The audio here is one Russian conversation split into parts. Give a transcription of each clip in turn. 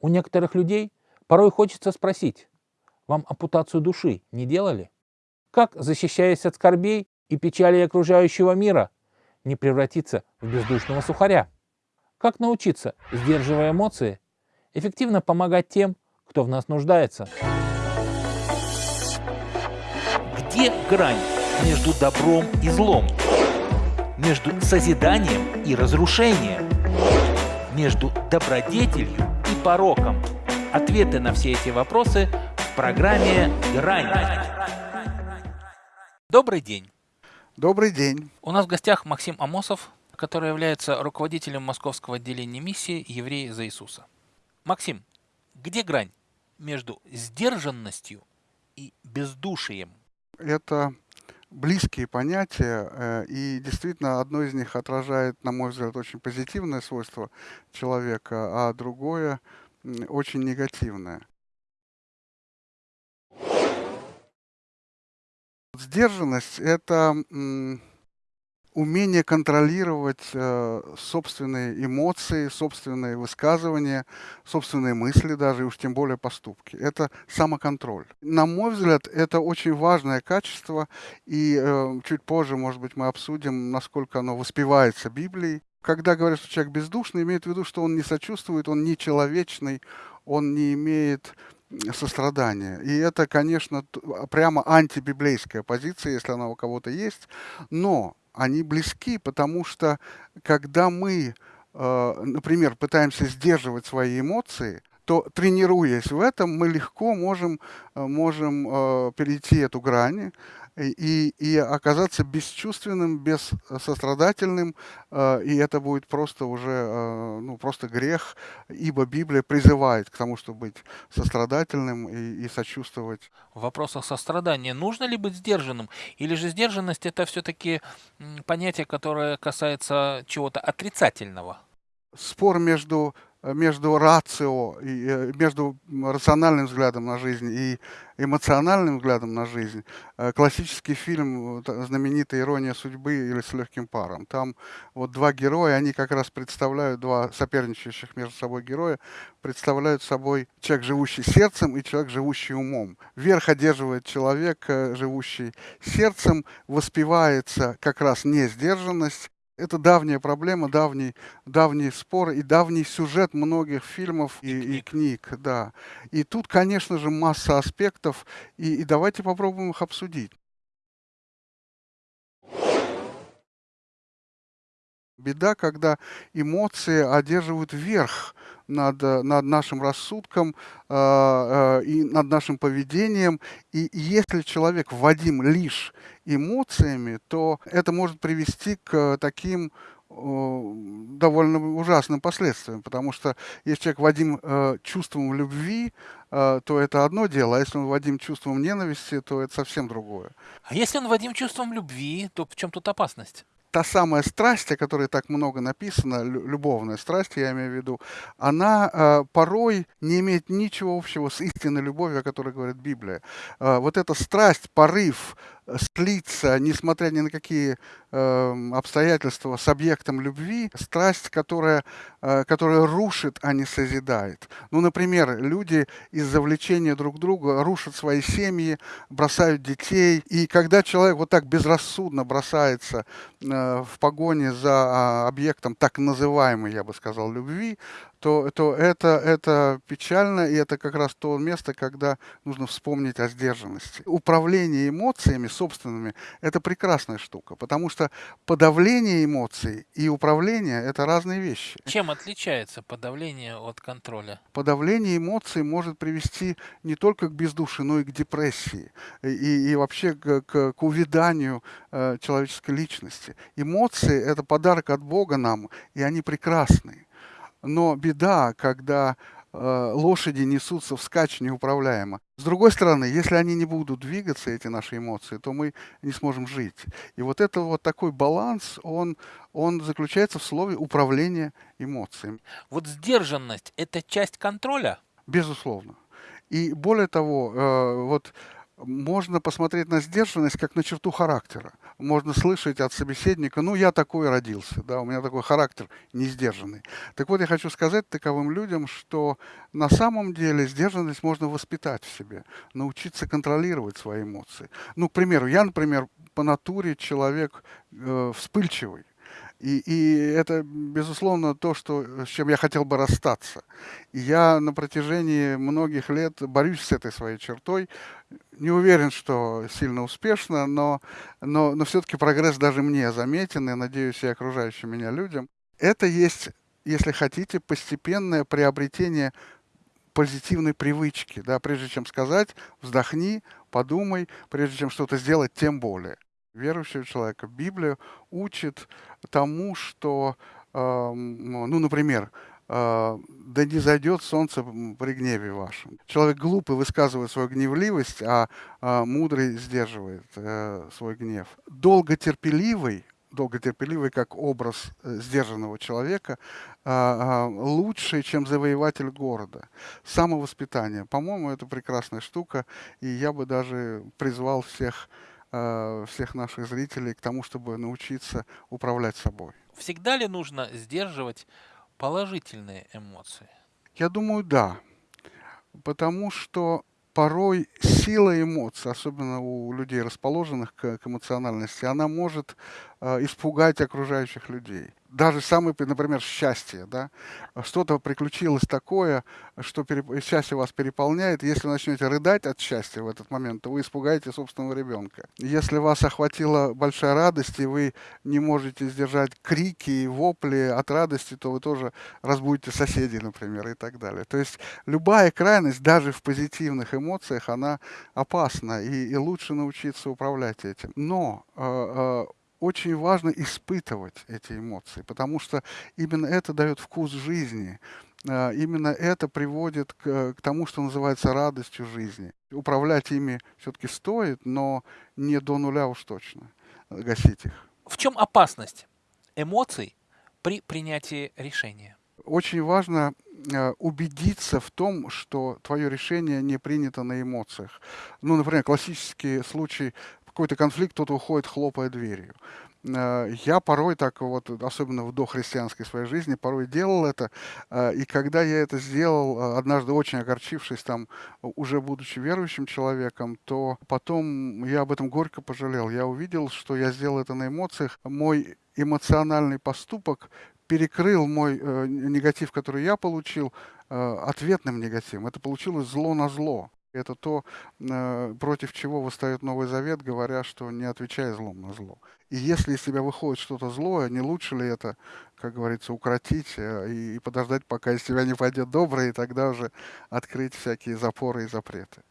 У некоторых людей порой хочется спросить, вам ампутацию души не делали? Как, защищаясь от скорбей и печали окружающего мира, не превратиться в бездушного сухаря? Как научиться, сдерживая эмоции, эффективно помогать тем, кто в нас нуждается? Где грань между добром и злом? Между созиданием и разрушением? Между добродетелью пороком? Ответы на все эти вопросы в программе «Грань». Добрый день. Добрый день. У нас в гостях Максим Амосов, который является руководителем московского отделения миссии «Евреи за Иисуса». Максим, где грань между сдержанностью и бездушием? Это близкие понятия, э, и действительно одно из них отражает, на мой взгляд, очень позитивное свойство человека, а другое очень негативное. Сдержанность – это умение контролировать э, собственные эмоции, собственные высказывания, собственные мысли даже, и уж тем более поступки. Это самоконтроль. На мой взгляд, это очень важное качество, и э, чуть позже, может быть, мы обсудим, насколько оно воспевается Библией. Когда говорят, что человек бездушный, имеют в виду, что он не сочувствует, он не человечный, он не имеет сострадания. И это, конечно, прямо антибиблейская позиция, если она у кого-то есть. Но они близки, потому что когда мы, э, например, пытаемся сдерживать свои эмоции, то тренируясь в этом, мы легко можем, э, можем э, перейти эту грань и, и оказаться бесчувственным, бессострадательным, э, и это будет просто уже э, ну, просто грех, ибо Библия призывает к тому, чтобы быть сострадательным и, и сочувствовать. В вопросах сострадания нужно ли быть сдержанным, или же сдержанность это все-таки понятие, которое касается чего-то отрицательного? Спор между между рацио, и, э, между рациональным взглядом на жизнь и эмоциональным взглядом на жизнь. Э, классический фильм, знаменитая «Ирония судьбы» или «С легким паром». Там вот два героя, они как раз представляют, два соперничающих между собой героя, представляют собой человек, живущий сердцем, и человек, живущий умом. Верх одерживает человек, э, живущий сердцем, воспевается как раз несдержанность, это давняя проблема, давний, давний спор и давний сюжет многих фильмов и, и, книг. и книг. Да. И тут, конечно же, масса аспектов, и, и давайте попробуем их обсудить. Беда, когда эмоции одерживают верх над, над нашим рассудком э, э, и над нашим поведением. И если человек вводим лишь эмоциями, то это может привести к таким довольно ужасным последствиям, потому что если человек вводим э, чувством любви, э, то это одно дело, а если он вводим чувством ненависти, то это совсем другое. А если он вводим чувством любви, то в чем тут опасность? Та самая страсть, о которой так много написано, любовная страсть, я имею в виду, она э, порой не имеет ничего общего с истинной любовью, о которой говорит Библия. Э, вот эта страсть, порыв, слиться, несмотря ни на какие э, обстоятельства, с объектом любви, страсть, которая, э, которая рушит, а не созидает. Ну, например, люди из-за влечения друг друга рушат свои семьи, бросают детей, и когда человек вот так безрассудно бросается э, в погоне за э, объектом так называемой, я бы сказал, любви, то, то это, это печально, и это как раз то место, когда нужно вспомнить о сдержанности. Управление эмоциями собственными – это прекрасная штука, потому что подавление эмоций и управление – это разные вещи. Чем отличается подавление от контроля? Подавление эмоций может привести не только к бездушию, но и к депрессии, и, и вообще к, к, к увяданию э, человеческой личности. Эмоции – это подарок от Бога нам, и они прекрасные. Но беда, когда э, лошади несутся вскачь неуправляемо. С другой стороны, если они не будут двигаться, эти наши эмоции, то мы не сможем жить. И вот это вот такой баланс, он, он заключается в слове управление эмоциями. Вот сдержанность – это часть контроля? Безусловно. И более того, э, вот можно посмотреть на сдержанность как на черту характера. Можно слышать от собеседника, ну, я такой родился, да, у меня такой характер не сдержанный. Так вот, я хочу сказать таковым людям, что на самом деле сдержанность можно воспитать в себе, научиться контролировать свои эмоции. Ну, к примеру, я, например, по натуре человек э, вспыльчивый. И, и это, безусловно, то, что, с чем я хотел бы расстаться. И я на протяжении многих лет борюсь с этой своей чертой. Не уверен, что сильно успешно, но, но, но все-таки прогресс даже мне заметен, и, надеюсь, и окружающим меня людям. Это есть, если хотите, постепенное приобретение позитивной привычки. Да? Прежде чем сказать, вздохни, подумай, прежде чем что-то сделать, тем более верующего человека. Библия учит тому, что, э, ну, например, э, да не зайдет солнце при гневе вашем. Человек глупый высказывает свою гневливость, а, а мудрый сдерживает э, свой гнев. Долготерпеливый, долготерпеливый как образ э, сдержанного человека, лучше, чем завоеватель города. Самовоспитание, по-моему, это прекрасная штука, и я бы даже призвал всех всех наших зрителей к тому, чтобы научиться управлять собой. Всегда ли нужно сдерживать положительные эмоции? Я думаю, да. Потому что порой сила эмоций, особенно у людей, расположенных к, к эмоциональности, она может э, испугать окружающих людей даже самое, например, счастье, да, что-то приключилось такое, что переп... счастье вас переполняет, если вы начнете рыдать от счастья в этот момент, то вы испугаете собственного ребенка. Если вас охватила большая радость, и вы не можете сдержать крики и вопли от радости, то вы тоже разбудите соседей, например, и так далее. То есть любая крайность, даже в позитивных эмоциях, она опасна, и, и лучше научиться управлять этим. Но э, э, очень важно испытывать эти эмоции, потому что именно это дает вкус жизни, а, именно это приводит к, к тому, что называется радостью жизни. Управлять ими все-таки стоит, но не до нуля уж точно гасить их. В чем опасность эмоций при принятии решения? Очень важно а, убедиться в том, что твое решение не принято на эмоциях. Ну, например, классический случай какой-то конфликт, кто-то уходит, хлопая дверью. Э, я порой так вот, особенно в дохристианской своей жизни, порой делал это. Э, и когда я это сделал, э, однажды очень огорчившись там, уже будучи верующим человеком, то потом я об этом горько пожалел. Я увидел, что я сделал это на эмоциях. Мой эмоциональный поступок перекрыл мой негатив, который я получил, ответным негативом. Это получилось зло на зло. Это то, э, против чего восстает Новый Завет, говоря, что не отвечай злом на зло. И если из тебя выходит что-то злое, не лучше ли это, как говорится, укротить э, и подождать, пока из тебя не пойдет доброе, и тогда уже открыть всякие запоры и запреты.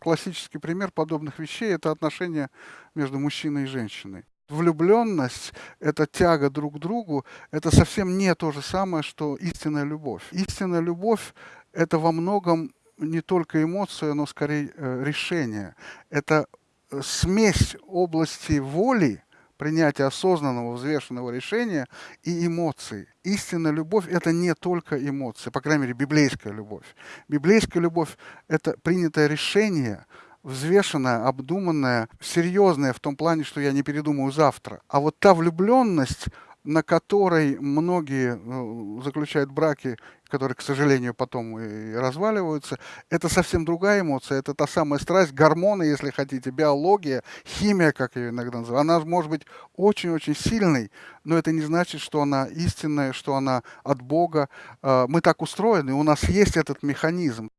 Классический пример подобных вещей – это отношения между мужчиной и женщиной влюбленность, эта тяга друг к другу, это совсем не то же самое, что истинная любовь. Истинная любовь – это во многом не только эмоция, но скорее э, решение. Это э, смесь области воли, принятия осознанного, взвешенного решения и эмоций. Истинная любовь – это не только эмоции, по крайней мере, библейская любовь. Библейская любовь – это принятое решение – взвешенная, обдуманная, серьезная в том плане, что я не передумаю завтра. А вот та влюбленность, на которой многие ну, заключают браки, которые, к сожалению, потом и разваливаются, это совсем другая эмоция, это та самая страсть, гормоны, если хотите, биология, химия, как ее иногда называют. Она может быть очень-очень сильной, но это не значит, что она истинная, что она от Бога. А, мы так устроены, у нас есть этот механизм.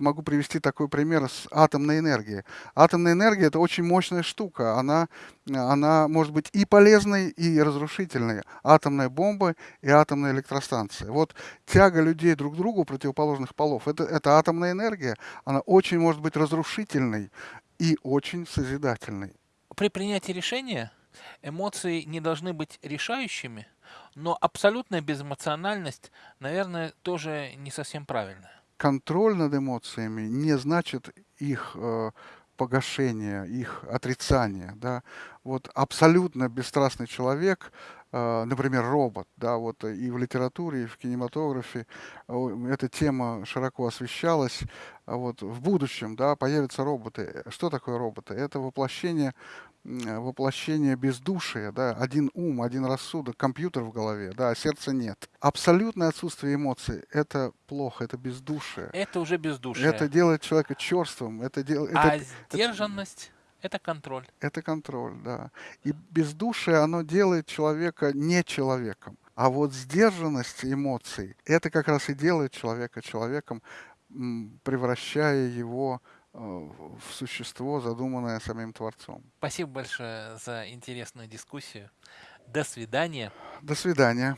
Могу привести такой пример с атомной энергией. Атомная энергия – это очень мощная штука. Она, она может быть и полезной, и разрушительной. Атомная бомба и атомная электростанция. Вот тяга людей друг к другу противоположных полов – это, это атомная энергия. Она очень может быть разрушительной и очень созидательной. При принятии решения эмоции не должны быть решающими, но абсолютная безэмоциональность, наверное, тоже не совсем правильная контроль над эмоциями не значит их э, погашения, их отрицания. Да? Вот абсолютно бесстрастный человек, например, робот, да, вот и в литературе, и в кинематографе э, эта тема широко освещалась. А вот в будущем, да, появятся роботы. Что такое роботы? Это воплощение воплощение бездушия, да, один ум, один рассудок, компьютер в голове, да, а сердца нет. Абсолютное отсутствие эмоций – это плохо, это бездушие. Это уже бездушие. Это делает человека черствым. Это дел... а это, сдержанность – это контроль. Это контроль, да. И бездушие, оно делает человека не человеком. А вот сдержанность эмоций – это как раз и делает человека человеком, превращая его Э, в существо, задуманное самим Творцом. Спасибо большое за интересную дискуссию. До свидания. До свидания.